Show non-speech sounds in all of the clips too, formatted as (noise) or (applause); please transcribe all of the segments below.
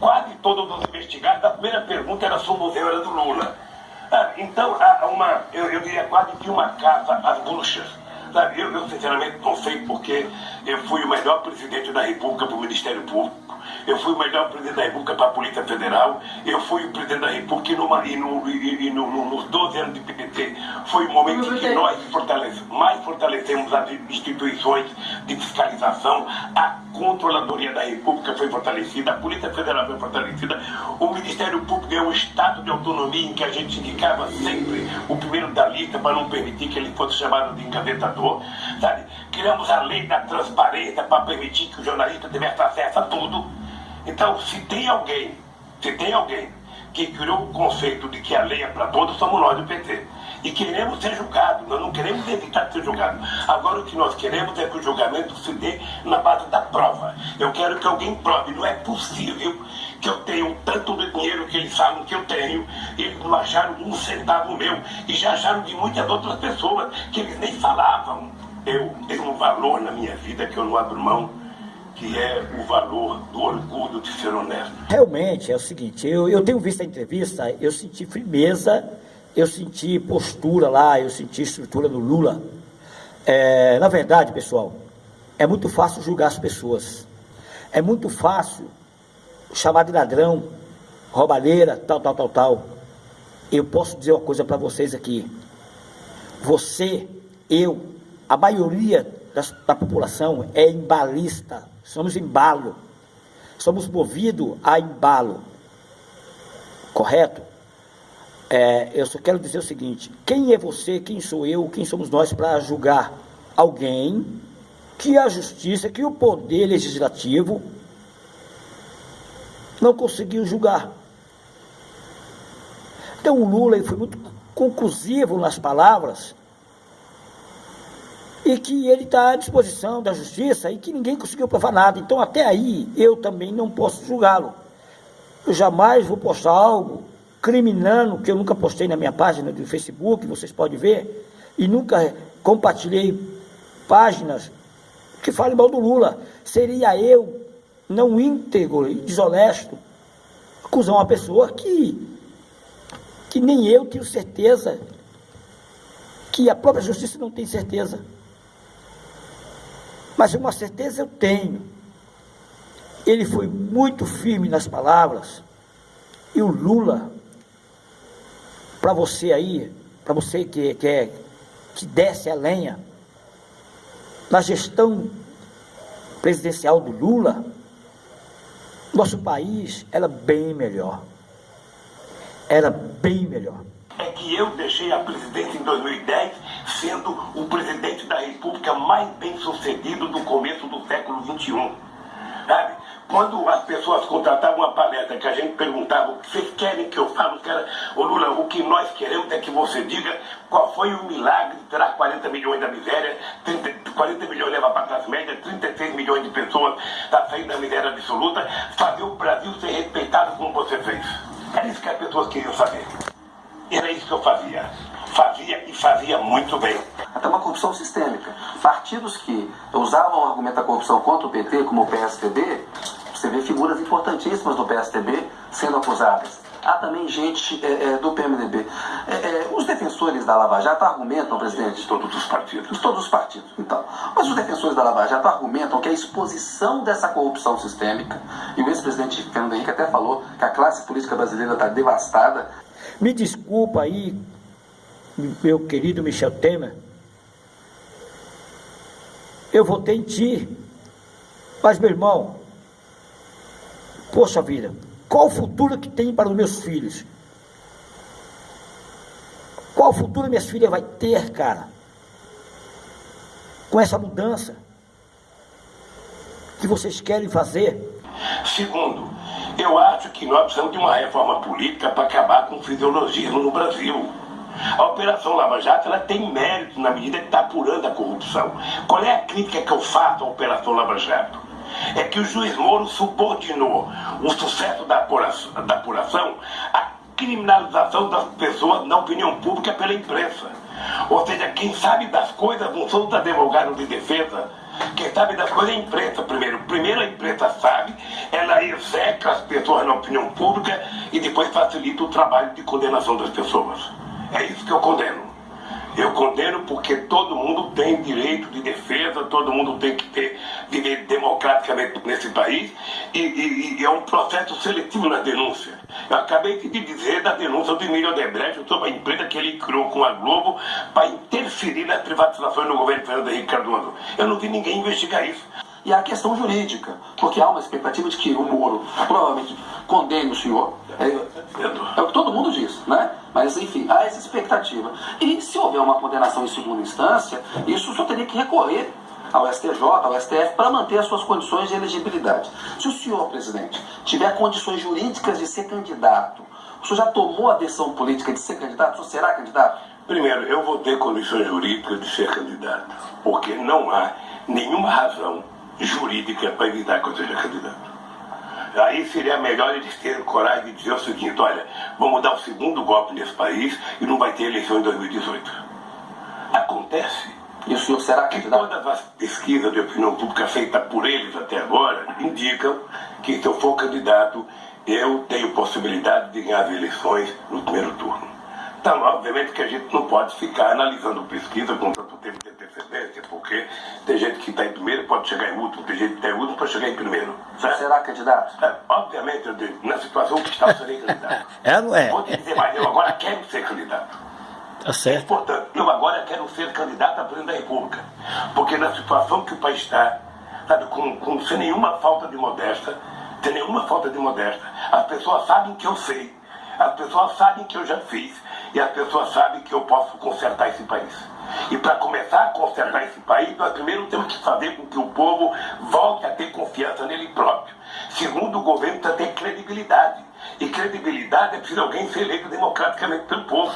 quase todos os investigados, a primeira pergunta era se o museu era do Lula. Ah, então, uma, eu, eu diria quase que uma casa às bruxas. Sabe, eu, eu sinceramente não sei porque eu fui o melhor presidente da República para o Ministério Público eu fui o melhor presidente da República para a Polícia Federal, eu fui o presidente da República e, numa, e, no, e, e no, nos 12 anos de PPT foi o momento em que nós fortalece, mais fortalecemos as instituições de fiscalização, a Controladoria da República foi fortalecida, a Polícia Federal foi fortalecida, o Ministério Público deu um estado de autonomia em que a gente indicava sempre o primeiro da lista para não permitir que ele fosse chamado de engavetador, sabe? Criamos a lei da transparência para permitir que o jornalista tivesse acesso a tudo. Então, se tem alguém, se tem alguém que criou o conceito de que a lei é para todos, somos nós do PT. E queremos ser julgados, nós não queremos evitar ser julgados. Agora o que nós queremos é que o julgamento se dê na base da prova. Eu quero que alguém prove, não é possível que eu tenha tanto de dinheiro que eles falam que eu tenho, eles não acharam um centavo meu, e já acharam de muitas outras pessoas que eles nem falavam. Eu tenho um valor na minha vida que eu não abro mão que é o valor do orgulho de ser honesto. Realmente é o seguinte, eu, eu tenho visto a entrevista, eu senti firmeza, eu senti postura lá, eu senti estrutura do Lula. É, na verdade, pessoal, é muito fácil julgar as pessoas. É muito fácil chamar de ladrão, roubalheira, tal, tal, tal, tal. Eu posso dizer uma coisa para vocês aqui. Você, eu, a maioria da população é embalista somos embalo, somos movidos a embalo, correto? É, eu só quero dizer o seguinte: quem é você, quem sou eu, quem somos nós para julgar alguém que a justiça, que o poder legislativo não conseguiu julgar? Então o Lula foi muito conclusivo nas palavras e que ele está à disposição da justiça e que ninguém conseguiu provar nada. Então, até aí, eu também não posso julgá-lo. Eu jamais vou postar algo criminando, que eu nunca postei na minha página do Facebook, vocês podem ver, e nunca compartilhei páginas que falem mal do Lula. Seria eu, não íntegro e desonesto, acusar uma pessoa que, que nem eu tenho certeza, que a própria justiça não tem certeza. Mas uma certeza eu tenho. Ele foi muito firme nas palavras. E o Lula, para você aí, para você que, que, é, que desce a lenha, na gestão presidencial do Lula, nosso país era bem melhor. Era bem melhor é que eu deixei a presidência em 2010 sendo o presidente da República mais bem sucedido do começo do século XXI. Sabe? Quando as pessoas contratavam uma palestra que a gente perguntava o que vocês querem que eu fale, caras, ô Lula, o que nós queremos é que você diga qual foi o milagre de tirar 40 milhões da miséria, 30, 40 milhões levar para a classe média, 36 milhões de pessoas da saída da miséria absoluta, fazer o Brasil ser respeitado como você fez. Era isso que as pessoas queriam saber. Era isso que eu fazia. Fazia e fazia muito bem. Até uma corrupção sistêmica. Partidos que usavam o argumento da corrupção contra o PT, como o PSDB, você vê figuras importantíssimas do PSDB sendo acusadas. Há também gente é, é, do PMDB. É, é, os defensores da Lava Jato argumentam, presidente? De todos os partidos. De todos os partidos, então. Mas os defensores da Lava Jato argumentam que a exposição dessa corrupção sistêmica, e o ex-presidente Fernando Henrique até falou que a classe política brasileira está devastada, me desculpa aí, meu querido Michel Temer. Eu votei em ti. Mas, meu irmão, poxa vida, qual o futuro que tem para os meus filhos? Qual o futuro minhas filhas vai ter, cara? Com essa mudança que vocês querem fazer? Segundo, eu acho que nós precisamos de uma reforma política para acabar com o fisiologismo no Brasil. A Operação Lava Jato ela tem mérito na medida que está apurando a corrupção. Qual é a crítica que eu faço à Operação Lava Jato? É que o juiz Moro subordinou o sucesso da apuração, da apuração à criminalização das pessoas na opinião pública pela imprensa. Ou seja, quem sabe das coisas não são os advogados de defesa, quem sabe das coisas é a imprensa primeiro. Primeiro a imprensa sabe, ela execa as pessoas na opinião pública e depois facilita o trabalho de condenação das pessoas. É isso que eu condeno. Eu condeno porque todo mundo tem direito de defesa, todo mundo tem que ter, viver democraticamente nesse país e, e, e é um processo seletivo na denúncia. Eu acabei de dizer da denúncia do Emílio Odebrecht sobre a empresa que ele criou com a Globo para interferir nas privatizações no governo Fernando Henrique Cardoso. Eu não vi ninguém investigar isso e a questão jurídica, porque há uma expectativa de que o Moro provavelmente condene o senhor. É, é, o que todo mundo diz, né? Mas, enfim, há essa expectativa. E se houver uma condenação em segunda instância, isso só teria que recorrer ao STJ, ao STF, para manter as suas condições de elegibilidade. Se o senhor, presidente, tiver condições jurídicas de ser candidato, o senhor já tomou a decisão política de ser candidato? O senhor será candidato? Primeiro, eu vou ter condições jurídicas de ser candidato, porque não há nenhuma razão jurídica para evitar que eu seja candidato. Aí seria melhor eles terem coragem de dizer o seguinte, olha, vamos dar o segundo golpe nesse país e não vai ter eleição em 2018. Acontece. E o senhor será candidato? Todas as pesquisas de opinião pública feitas por eles até agora indicam que se eu for candidato, eu tenho possibilidade de ganhar as eleições no primeiro turno. Então, obviamente que a gente não pode ficar analisando pesquisa com tanto tempo de antecedência, porque tem gente que está em primeiro pode chegar em último, tem gente que está em último pode chegar em primeiro. Certo? Será candidato? É, obviamente, na situação que está, eu serei candidato. (laughs) é, não é? Vou te dizer mais, eu agora quero ser candidato. Tá certo. Portanto, eu agora quero ser candidato a presidente da República. Porque na situação que o país está, sabe, com, com, sem nenhuma falta de modéstia, sem nenhuma falta de modéstia, as pessoas sabem que eu sei, as pessoas sabem que eu já fiz, e as pessoas sabem que eu posso consertar esse país. E para começar a consertar esse país, nós primeiro temos que fazer com que o povo volte a ter confiança nele próprio. Segundo, o governo precisa ter credibilidade. E credibilidade é preciso alguém ser eleito democraticamente pelo povo.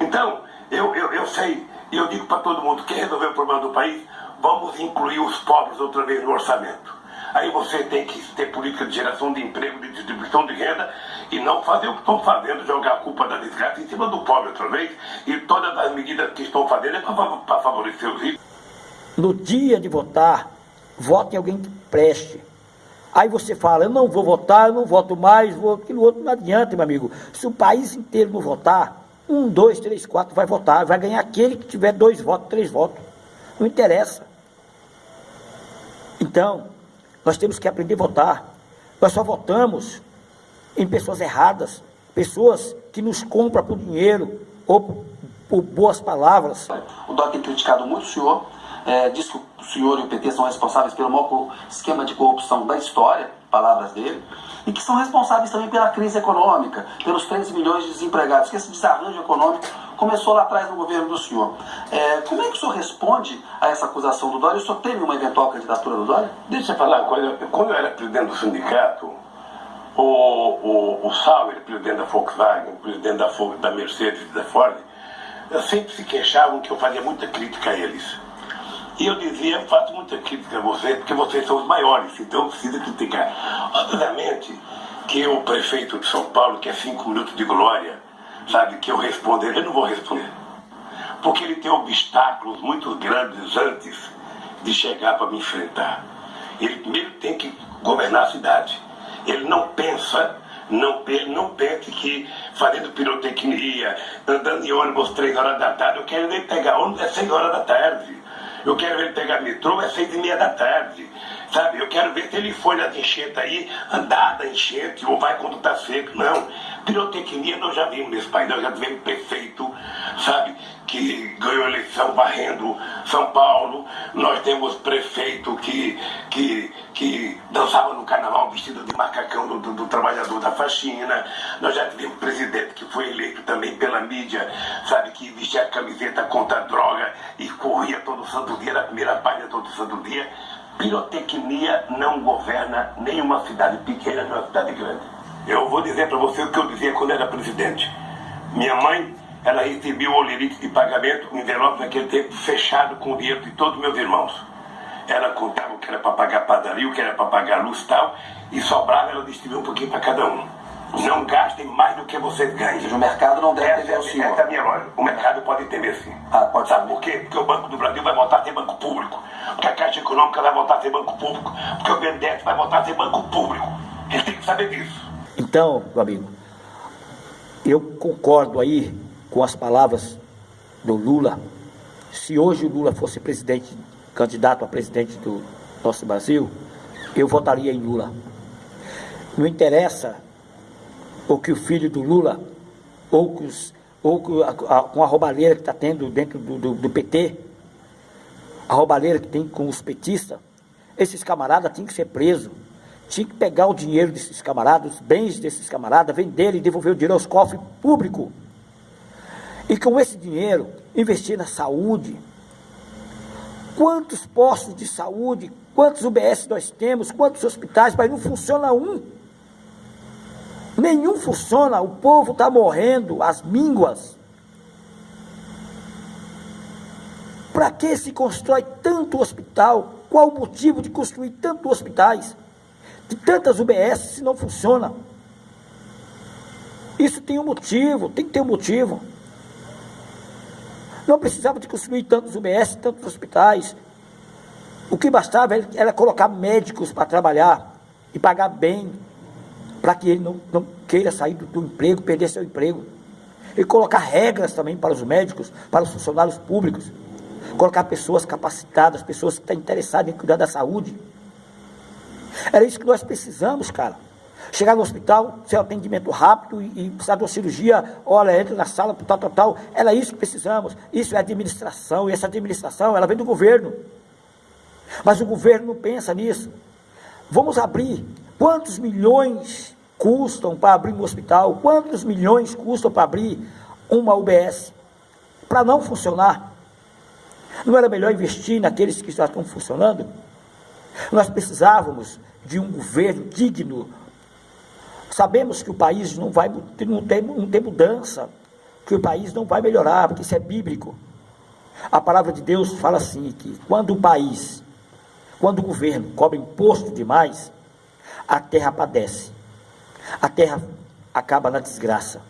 Então, eu, eu, eu sei, e eu digo para todo mundo, quer resolver o problema do país? Vamos incluir os pobres outra vez no orçamento. Aí você tem que ter política de geração de emprego, de distribuição de renda e não fazer o que estão fazendo, jogar a culpa da desgraça em cima do pobre outra vez. E todas as medidas que estão fazendo é para favorecer os ricos. No dia de votar, vote em alguém que preste. Aí você fala, eu não vou votar, eu não voto mais, vou aquilo outro, não adianta, meu amigo. Se o país inteiro não votar, um, dois, três, quatro vai votar, vai ganhar aquele que tiver dois votos, três votos. Não interessa. Então, nós temos que aprender a votar. Nós só votamos em pessoas erradas, pessoas que nos compram por dinheiro ou por, por boas palavras. O Dó tem criticado muito o senhor, é, diz que o senhor e o PT são responsáveis pelo maior esquema de corrupção da história, palavras dele, e que são responsáveis também pela crise econômica, pelos 13 milhões de desempregados, que esse desarranjo econômico começou lá atrás no governo do senhor. É, como é que o senhor responde a essa acusação do Dória? O senhor teme uma eventual candidatura do Dória? Deixa eu falar uma coisa. Quando eu era presidente do sindicato, o, o, o Sauer, presidente da Volkswagen, presidente da, da Mercedes da Ford, sempre se queixavam que eu fazia muita crítica a eles. E eu dizia, faço muita crítica a vocês, porque vocês são os maiores, então precisa criticar. Obviamente que o prefeito de São Paulo, que é cinco minutos de glória, sabe, que eu responder, eu não vou responder. Porque ele tem obstáculos muito grandes antes de chegar para me enfrentar. Ele primeiro tem que governar a cidade. Ele não pensa, não, ele não pensa que fazendo pirotecnia, andando em ônibus três horas da tarde, eu quero nem pegar ônibus é seis horas da tarde. Eu quero ele pegar metrô é seis e meia da tarde. Sabe, eu quero ver se ele foi nas enchentes aí, andar da enchente, ou vai quando está seco. Não. Pirotecnia nós já vimos nesse país, nós já tivemos prefeito, sabe, que ganhou eleição varrendo São Paulo. Nós temos prefeito que, que, que dançava no carnaval vestido de macacão do, do, do trabalhador da faxina. Nós já tivemos presidente que foi eleito também pela mídia, sabe, que vestia a camiseta contra a droga e corria todo santo dia, na primeira página todo santo dia. Pirotecnia não governa nenhuma cidade pequena, nem uma cidade grande. Eu vou dizer para você o que eu dizia quando era presidente. Minha mãe, ela recebia o olerite de pagamento, um envelope naquele tempo fechado com o dinheiro de todos meus irmãos. Ela contava o que era para pagar padaria, o que era para pagar luz e tal, e sobrava, ela distribuía um pouquinho para cada um. Não gastem mais do que vocês ganham. Seja, o mercado não deve ter o senhor. Essa é a minha lógica. O mercado pode temer sim. Ah, pode Sabe por quê? Porque o Banco do Brasil vai voltar a ser banco público. Porque a Caixa Econômica vai voltar a ser banco público. Porque o BNDES vai voltar a ser banco público. saber disso. Então, meu amigo, eu concordo aí com as palavras do Lula. Se hoje o Lula fosse presidente, candidato a presidente do nosso Brasil, eu votaria em Lula. Não interessa o que o filho do Lula, ou, que os, ou com a, a roubalheira que está tendo dentro do, do, do PT, a roubalheira que tem com os petistas, esses camaradas têm que ser presos. Tinha que pegar o dinheiro desses camaradas, os bens desses camaradas, vender e devolver o dinheiro aos cofres públicos. E com esse dinheiro, investir na saúde. Quantos postos de saúde, quantos UBS nós temos, quantos hospitais, mas não funciona um. Nenhum funciona, o povo está morrendo, as mínguas. Para que se constrói tanto hospital? Qual o motivo de construir tantos hospitais? De tantas UBS se não funciona? Isso tem um motivo, tem que ter um motivo. Não precisava de construir tantos UBS, tantos hospitais. O que bastava era colocar médicos para trabalhar e pagar bem, para que ele não, não queira sair do, do emprego, perder seu emprego. E colocar regras também para os médicos, para os funcionários públicos colocar pessoas capacitadas, pessoas que estão interessadas em cuidar da saúde. Era isso que nós precisamos, cara. Chegar no hospital, ser atendimento rápido e, e precisar de uma cirurgia, olha, entra na sala, tal, tal, tal. Era isso que precisamos. Isso é administração, e essa administração, ela vem do governo. Mas o governo não pensa nisso. Vamos abrir. Quantos milhões custam para abrir um hospital? Quantos milhões custam para abrir uma UBS? Para não funcionar. Não era melhor investir naqueles que já estão funcionando? Nós precisávamos de um governo digno. Sabemos que o país não vai não tem, não tem mudança, que o país não vai melhorar, porque isso é bíblico. A palavra de Deus fala assim que quando o país, quando o governo cobra imposto demais, a terra padece. A terra acaba na desgraça.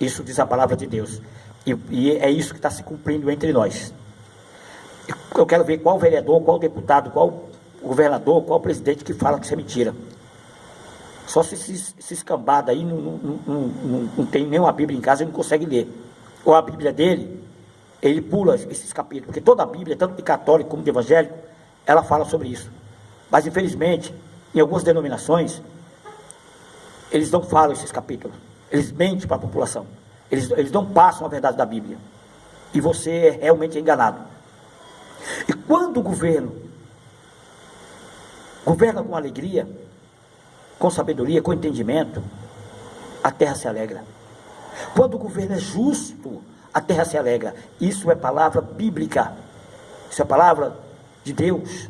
Isso diz a palavra de Deus. E, e é isso que está se cumprindo entre nós. Eu quero ver qual vereador, qual deputado, qual governador, qual presidente que fala que isso é mentira. Só se esse escambado aí não, não, não, não, tem nenhuma Bíblia em casa e não consegue ler. Ou a Bíblia dele, ele pula esses capítulos, porque toda a Bíblia, tanto de católico como de evangélico, ela fala sobre isso. Mas infelizmente, em algumas denominações, eles não falam esses capítulos. Eles mentem para a população. Eles, eles não passam a verdade da Bíblia. E você é realmente enganado. E quando o governo governa com alegria, com sabedoria, com entendimento, a terra se alegra. Quando o governo é justo, a terra se alegra. Isso é palavra bíblica. Isso é palavra de Deus.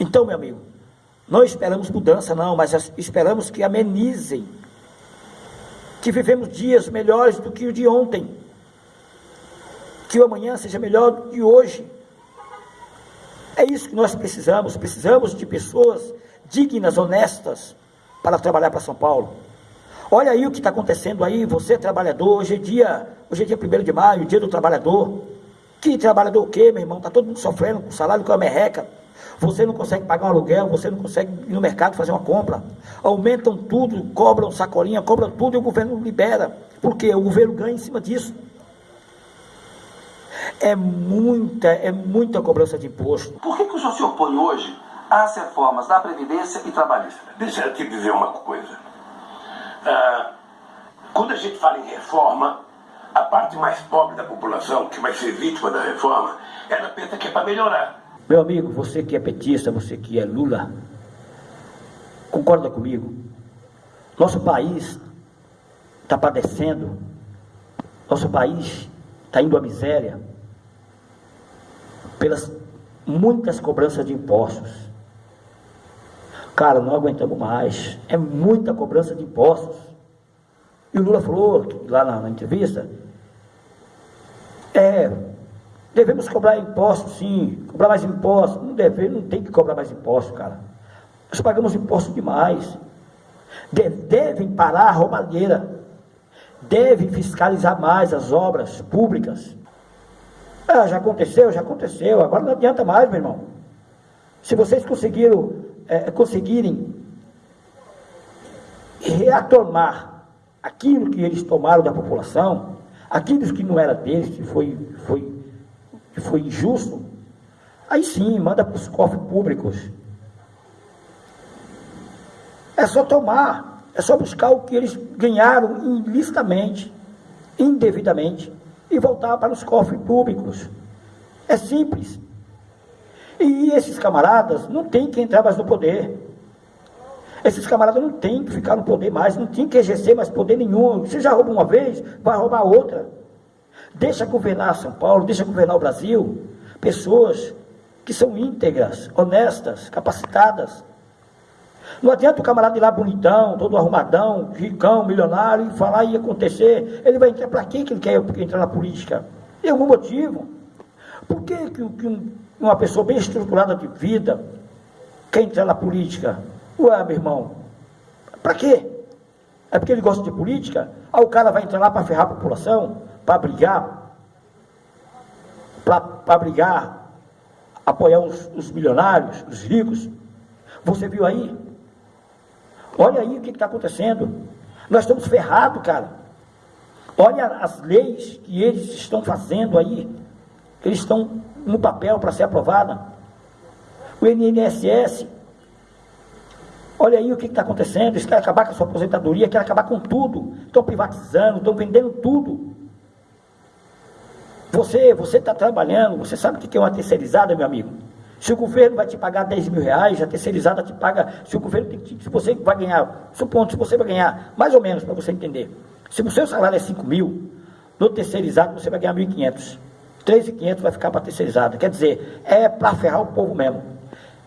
Então, meu amigo, não esperamos mudança, não, mas esperamos que amenizem. Que vivemos dias melhores do que o de ontem. Que o amanhã seja melhor do que hoje. É isso que nós precisamos. Precisamos de pessoas dignas, honestas, para trabalhar para São Paulo. Olha aí o que está acontecendo aí, você trabalhador, hoje é dia, hoje é dia 1 de maio, dia do trabalhador. Que trabalhador o quê, meu irmão? Está todo mundo sofrendo com salário é uma merreca. Você não consegue pagar um aluguel, você não consegue ir no mercado fazer uma compra. Aumentam tudo, cobram sacolinha, cobram tudo e o governo libera. Por quê? O governo ganha em cima disso. É muita, é muita cobrança de imposto. Por que, que o senhor se opõe hoje às reformas da Previdência e Trabalhista? Deixa eu te dizer uma coisa. Ah, quando a gente fala em reforma, a parte mais pobre da população, que vai ser vítima da reforma, ela pensa que é para melhorar. Meu amigo, você que é petista, você que é Lula, concorda comigo? Nosso país está padecendo, nosso país está indo à miséria pelas muitas cobranças de impostos. Cara, não aguentamos mais. É muita cobrança de impostos. E o Lula falou lá na, na entrevista, é, devemos cobrar impostos sim, cobrar mais impostos. Não deve, não tem que cobrar mais impostos, cara. Nós pagamos impostos demais. De, devem parar a roubalheira. Devem fiscalizar mais as obras públicas. Ah, já aconteceu, já aconteceu, agora não adianta mais, meu irmão. Se vocês conseguiram, é, conseguirem retomar aquilo que eles tomaram da população, aquilo que não era deles, que foi, foi, que foi injusto, aí sim, manda para os cofres públicos. É só tomar, é só buscar o que eles ganharam ilicitamente, indevidamente, e voltar para os cofres públicos. É simples. E esses camaradas não têm que entrar mais no poder. Esses camaradas não têm que ficar no poder mais, não têm que exercer mais poder nenhum. Você já rouba uma vez, vai roubar outra. Deixa governar São Paulo, deixa governar o Brasil. Pessoas que são íntegras, honestas, capacitadas. Não adianta o camarada ir lá bonitão, todo arrumadão, ricão, milionário, e falar e acontecer. Ele vai entrar para quem que ele quer entrar na política? Tem algum motivo? Por que, que, que uma pessoa bem estruturada de vida quer entrar na política? Ué, meu irmão, para quê? É porque ele gosta de política? Aí o cara vai entrar lá para ferrar a população, para brigar, para brigar, apoiar os, os, milionários, os ricos. Você viu aí? Olha aí o que está acontecendo. Nós estamos ferrados, cara. Olha as leis que eles estão fazendo aí. Eles estão no papel para ser aprovada. O INSS Olha aí o que está acontecendo, eles querem acabar com a sua aposentadoria, querem acabar com tudo. Estão privatizando, estão vendendo tudo. Você você está trabalhando, você sabe o que é uma terceirizada, meu amigo? Se o governo vai te pagar 10 mil reais, a terceirizada te paga, se o governo tem, se você vai ganhar, supondo, se você vai ganhar, mais ou menos, para você entender. Se o seu salário é 5 mil, no terceirizado você vai ganhar 1.500. 3.500 vai ficar para terceirizada. Quer dizer, é para ferrar o povo mesmo.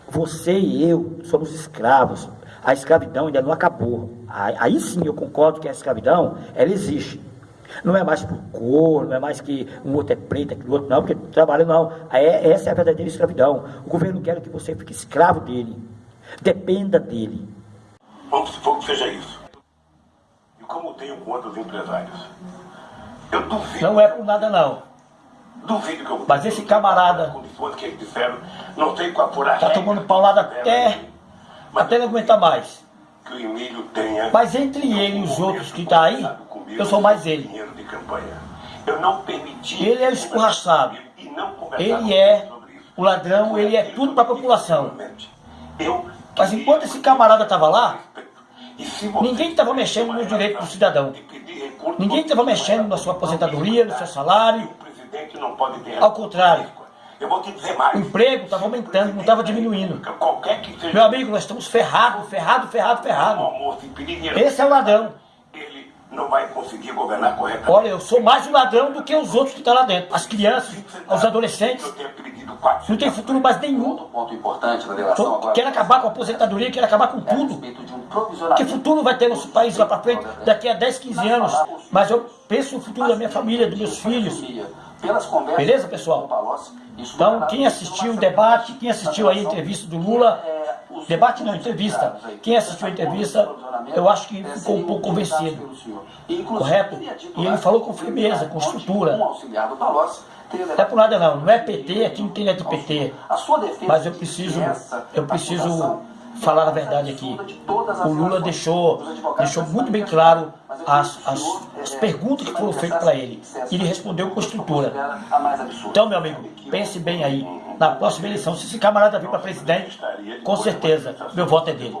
Você e eu somos escravos a escravidão ainda não acabou. Aí sim eu concordo que a escravidão, ela existe. Não é mais por cor, não é mais que um outro é preto, aquele outro não, porque trabalho não. É, essa é a verdadeira escravidão. O governo quer que você fique escravo dele. Dependa dele. Vamos supor que seja isso. E como tenho com outros empresários. Eu duvido. Não é por nada não. Duvido que eu Mas esse camarada. Que eles disseram, não tem com apurar. Está tomando paulada até até não aguentar mais. Mas entre ele e os outros que estão tá aí, eu sou mais ele. Ele é o escorraçado. Ele é o ladrão, ele é tudo para a população. Mas enquanto esse camarada estava lá, ninguém estava mexendo no direito do cidadão. Ninguém estava mexendo na sua aposentadoria, no seu salário. Ao contrário, eu vou te dizer mais. O emprego estava aumentando, não estava diminuindo. Qualquer que seja. Meu amigo, nós estamos ferrados, ferrados, ferrados, ferrados. Esse é o ladrão. Ele não vai conseguir governar corretamente. Olha, eu sou mais o ladrão do que os outros que estão lá dentro. As crianças, os adolescentes. Não tem futuro mais nenhum. ponto importante na relação agora. Quer acabar com a aposentadoria, quer acabar com tudo. Que futuro vai ter nosso país lá para frente daqui a 10, 15 anos? Mas eu penso no futuro da minha família, dos meus filhos. Beleza, pessoal? Então, quem assistiu o debate, quem assistiu a entrevista do Lula, debate não, entrevista, quem assistiu a entrevista, eu acho que ficou um pouco convencido, correto? E ele falou com firmeza, com estrutura. Não é por nada não, não é PT, aqui não tem é de PT, mas eu preciso, eu preciso falar a verdade aqui. O Lula deixou, deixou muito bem claro as, as, as perguntas que foram feitas para ele. E ele respondeu com estrutura. Então, meu amigo, pense bem aí. Na próxima eleição, se esse camarada vir para presidente, com certeza, meu voto é dele.